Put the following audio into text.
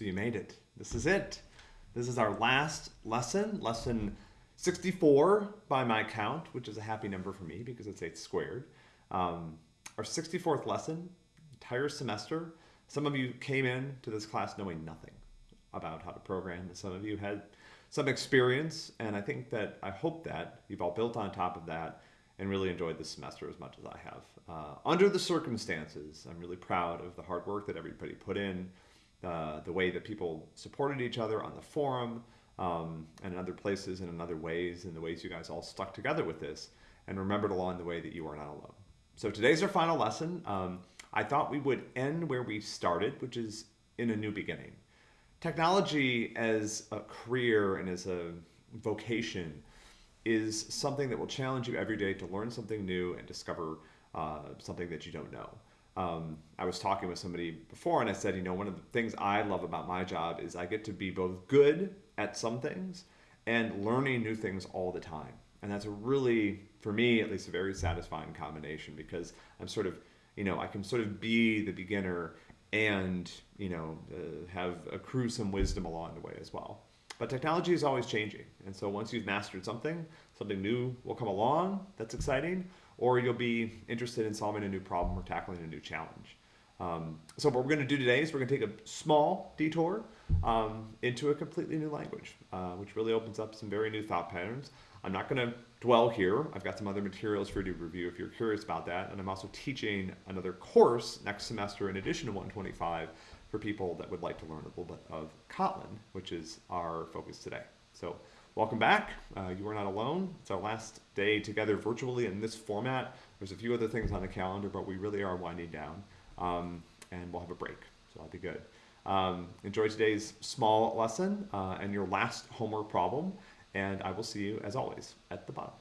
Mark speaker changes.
Speaker 1: So you made it. This is it. This is our last lesson, lesson 64 by my count, which is a happy number for me because it's 8 squared. Um, our 64th lesson, entire semester. Some of you came in to this class knowing nothing about how to program, some of you had some experience, and I think that, I hope that you've all built on top of that and really enjoyed this semester as much as I have. Uh, under the circumstances, I'm really proud of the hard work that everybody put in, uh, the way that people supported each other on the forum um, and in other places and in other ways, and the ways you guys all stuck together with this and remembered along the way that you are not alone. So today's our final lesson. Um, I thought we would end where we started, which is in a new beginning. Technology as a career and as a vocation is something that will challenge you every day to learn something new and discover uh, something that you don't know. Um, I was talking with somebody before and I said, you know, one of the things I love about my job is I get to be both good at some things and learning new things all the time. And that's a really, for me at least, a very satisfying combination because I'm sort of, you know, I can sort of be the beginner and, you know, uh, have accrue some wisdom along the way as well. But technology is always changing. And so once you've mastered something, something new will come along that's exciting, or you'll be interested in solving a new problem or tackling a new challenge. Um, so what we're going to do today is we're going to take a small detour um, into a completely new language, uh, which really opens up some very new thought patterns. I'm not going to dwell here. I've got some other materials for you to review if you're curious about that. And I'm also teaching another course next semester in addition to 125 for people that would like to learn a little bit of Kotlin, which is our focus today. So welcome back. Uh, you are not alone. It's our last day together virtually in this format. There's a few other things on the calendar, but we really are winding down. Um, and we'll have a break, so that'll be good. Um, enjoy today's small lesson uh, and your last homework problem, and I will see you, as always, at the bottom.